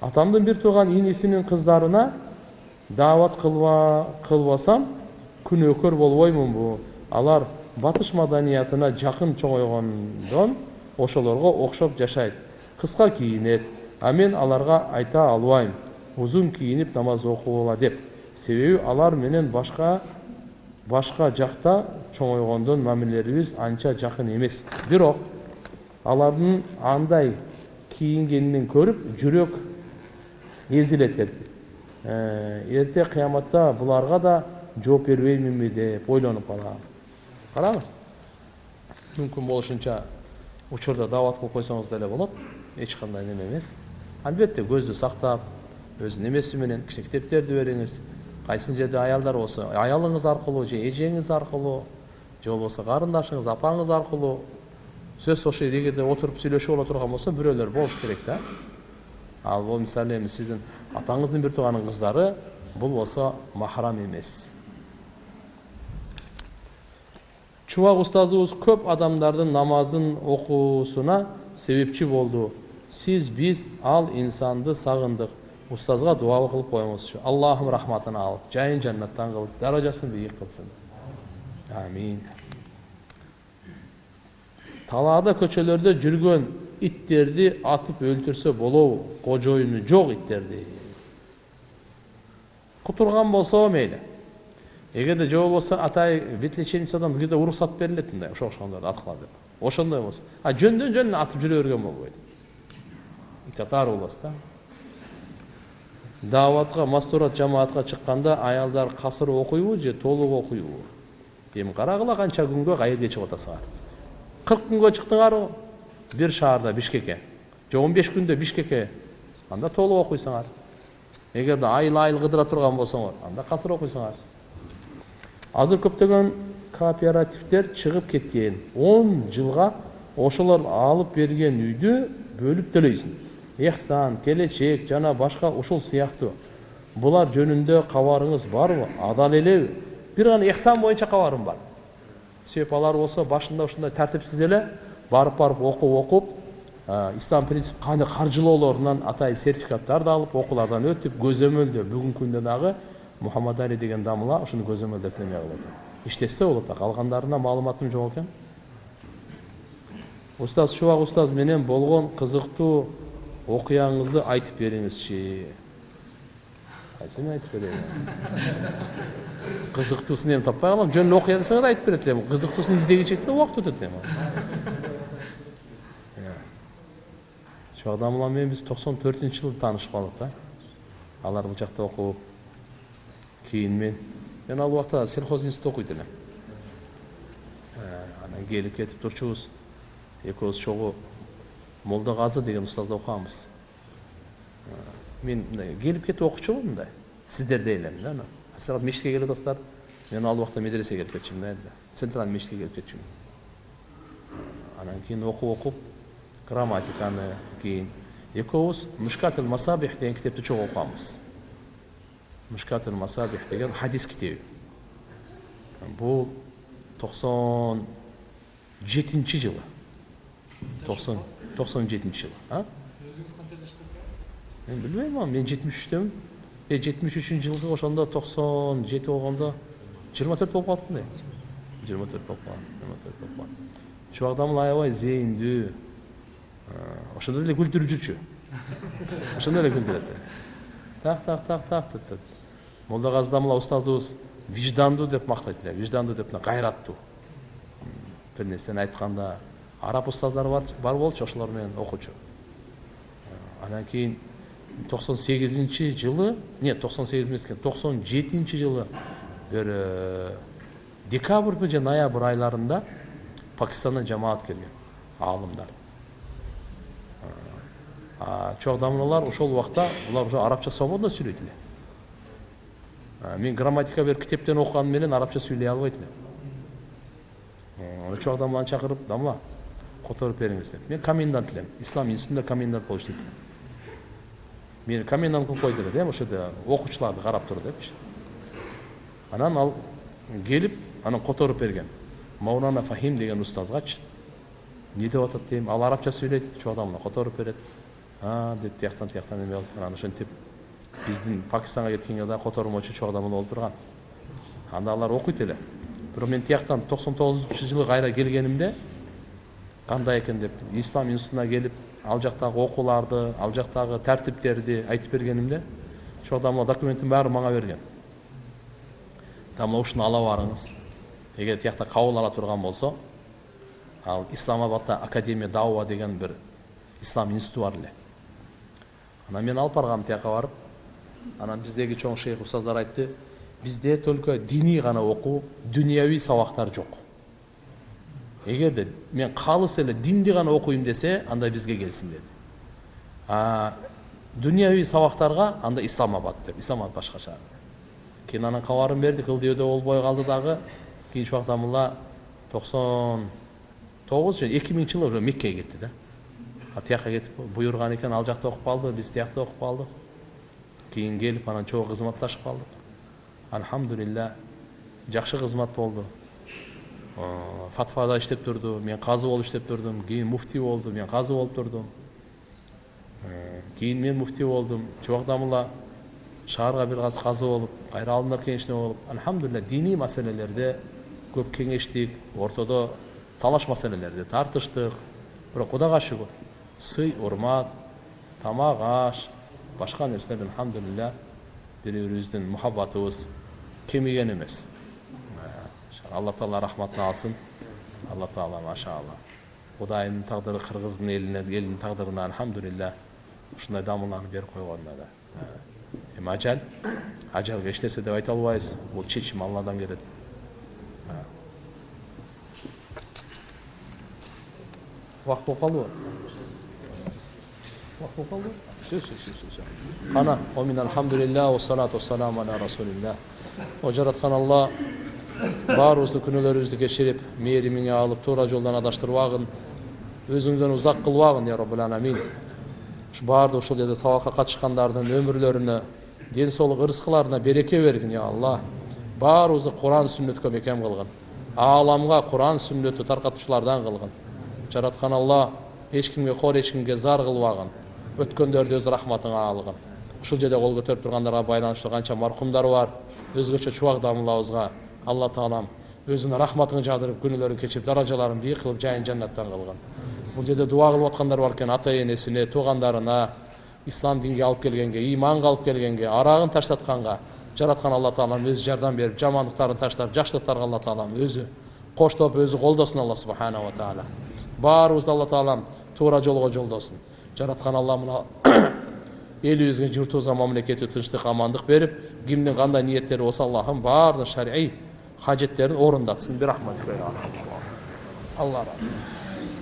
атамдын бир тууган инисинин кыздарына даават кылбасам күнөөкөр болбоймунбу алар батыш маданиятына жакын чоңойгондон ошолорго окшоп жашайт. Кыска кийинет а мен аларга айта албайм. Узун кийинип намаз окугула деп. Себеби алар менен башка башка жакта чоңойгондон мамилелерибиз анча жакын эмес. Бирок алардын андай кийингенин көрүп жүрөк эзилет деп эрте кыяматта буларга да жооп бербейминби деп ойлонуп калам караңыз мүмкүн болушунча учурда даават кылып койсоңуз деле болот эч кандай неме эмес албетте көздү сактап өзүнүн эмеси менен кичине китептерди бериңиз кайсыл жерде аялдар болсо аялыңыз аркылуу же эжеңиз аркылуу же болбосо карындашыңыз апаңыз аркылуу сөз ошол эгерде отуруп сүйлөшүп ала турган болсо бирөөлөр болуш керек да ал бул мисалы эми сиздин атаңыздын бир тууганын кыздары бул болсо махрам эмес чубак устазыбыз көп адамдардын намазын окуусуна себепчи болду сиз биз ал инсанды сагындык устазга дуа кылып коюңузчу аллахым рахматын алып жайын жаннаттан кылып даражасын бийик кылсын амин. Талаада көчөлөрдө жүргөн иттерди атып өлтүрсө болобу кожоюну жок иттерди кутурган болсо мейли эгерде же болбосо атай вид лечебницадан где то уруксат берилет мындай ошо окшогондорду аткыла деп ошондой болсо а жөндөн жөн атып жүрө берген болбойт итатар болосуз да дааватка мастурат жамаатка чыкканда аялдар касыр окуйбу же толук окуйбу эми карагыла канча күнгө каерге чыгып атасыңар кырк күнгө чыктыңарбы бир шаарда бишкекке же он беш күндө бишкекке анда толук окуйсуңар эгерде айыл айыл кыдыра турган болсоңор анда касыр окуйсуңар азыр көптөгөн кооперативдер чыгып кеткен он жылга ошолор алып берген үйдү бөлүп төлөйсүң эхсан келечек жана башка ушул сыяктуу булар жөнүндө кабарыңыз барбы адал элеби бир гана эхсан боюнча кабарым бар себеби алар болсо башында ушундай тартипсиз эле барып барып окуп окуп ислам принцип кандай каржылоолорунан атай сертификаттарды алып окуулардан өтүп көзөмөлдөө бүгүнкү күндө дагы мухаммад али деген дамыла ушуну көзөмөлдөп неме кылып атат иштетсе болот калгандарына маалыматым жок экен устаз чубак устаз менен болгон кызыктуу окуяңызды айтып бериңизчи кайсыны айтып берейин кызыктуусун эми таппай калам жөн эле окуя десеңер айтып берет элем кызыктуусун издегиче убакыт өтөт эми чубак менен биз токсон төртүнчү жылы таанышкандык да алар бул жакта окуп кийин мен мен ал убакта сельхоз институтта окуйт элем анан келип кетип турчубуз экөөбүз чогуу молдо казы деген устазда окуганбыз мен мындай келип кетип окучумун мындай сиздердей элем да силер мечитке келип атасыздар мен ал убакта медресеге келип кетчүмүн да центральный мечитке келип кетчүмүн анан кийин окуп окуп грамматиканы кийин экөөбүз мушкатл масабих деген китепти чогуу окуганбыз мушкатл масабих деген хадис китеби бул токсон жетинчи жылы токсон токсон жетинчи жылы жаштасыз мен билбейм аны мен жетимиш үчтөмүн э жетимиш үчүнчү жылкы ошондо токсон жети болгондо жыйырма төрт болуп калыптырмын э жыйырма төрт болуп калган жыйырма төрт болуп калган чубак аябай зээндүү ошондо эле күлдүрүп жүрчү ошондо эле күлдүрөт так так так так деп молдогази дамыла устазыбыз виждандуу деп мактайт эле виждандуу деп кайраттуу бир нерсени айтканда араб устаздар бар бар болчу ошолор менен окучу анан кийин токсон сегизинчи жылы нет токсон сегиз эмес экен токсон жетинчи жылы бир декабрьбы же ноябрь айларында пакистандан жамаат келген аалымдар. Чогдамыналар ошол убакта булар уже арабча свободно сүйлөйт эле мен грамматика бир китептен окуганым менен арабча сүйлөй албайт элем чогдамыланы чакырып дамла которуп бериңиз деп. Мен комендант элем ислам институтунда комендант болуп иштейт мени комендант кылып койду эле эми ошол жерде окуучуларды карап тур депчи анан ал келип анан которуп берген. Маулана фахим деген устазгачы эмне деп атат дейм. Ал арабча сүйлөйт чогдамына которуп берет. А деп тияктан тияктан эме кылып анан ошентип биздин пакистанга кеткенге да котормочу чоң адам болуп турган анда алар окуйт эле бирок мен тияктан токсон тогузунчу жылы кайра келгенимде кандай экен деп ислам институтуна келип ал жактагы окууларды ал жактагы тартиптерди айтып бергенимде ошол адамдар документтин баарын мага берген. Мына ушуну ала барыңыз. Эгер тиякта кабыл ала турган болсо ал исламабадта академия дауа деген бир ислам институту бар эле анан мен алып баргам тияка барып анан биздеги чоң шейх устаздар айтты бизде только диний гана окуу дүнияви сабактар жок эгерде мен калыс эле динди гана окуйм десе анда бизге келсин деди дүнияви сабактарга анда исламабад деп. Исламабад башкача кийин анан кабарын бердик ылдыйбөдө болбой калды дагы кийин убакта мула токсон тогуз же эки миңинчи жылы уже меккеге кетти да а тияка кетип буйруган экен ал жакта окуп калды биз тиякта окуп калдык кийин келип анан чогуу кызматташып калдык альхамдулилля жакшы кызмат болду фатвада иштеп турду мен казы болуп иштеп турдум кийин муфтий болду мен казы болуп турдум кийин мен муфтий болдум чубакта мула шаарга бир аз казы болуп кайра алдындар кеңешине болуп альхамдулилля диний маселелерде көп кеңештик ортодо талаш маселелерде тартыштык бирок кудайга шүгүр сый урмат тамак аш башка нерселерден альхамдулилля бири бирибиздин мухаббатыбыз кемиген эмес алла таала рахматын алсын. Алла таала машалла кудайымдын тагдыры кыргыздын элине элинин тагдырына альхамдулилля ушундай дамууларды берип койгонуна да. Эми ажал ажалга эч нерсе деп айта албайбыз. Бул чечим алладан келет. Убакыт болуп калдыбы все все все все кана омин алхамдулилля вассалату вассаламу аля расулилля о жараткан алла баарыбыздын күнөөлөрүбүздү кечирип мээримиңе алып туура жолдон адаштырбагын өзүңдөн узак кылбагын я роббул аламин ушу баардык ушул жерде сабакка катышкандардын өмүрлөрүнө ден соолук ырыскыларына береке бергин я алла баарыбызды куран сүннөткө бекем кылгын ааламга куран сүннөттү таркатуучулардан кылгын жараткан алла эч кимге кор эч кимге зар кылбагын өткөндөрдү өз рахматыңа алгын ушул жерде кол көтөрүп тургандарга байланыштуу канча маркумдар бар. Өзгөчө чубак дамылабызга алла таалам өзүнүн рахматын жаадырып күнөөлөрүн кечирип даражаларын бийик кылып жайын жаннаттан кылгын бул жерде дуба кылып аткандар бар экен ата энесине туугандарына ислам динге алып келгенге ыйманга алып келгенге арагын таштатканга жараткан алла таалам өзү жардам берип жамандыктарын таштап жакшылыктарга алла таалам өзү коштоп өзү колдосун алла субханала таала баарыбызды алла таалам туура жолго жолдосун жараткан алла мына элибизге журтубузга мамлекетибизге тынчтык амандык берип кимдин кандай ниеттери болсо аллахым баарынын шарий хажеттерин орундатсын алла разы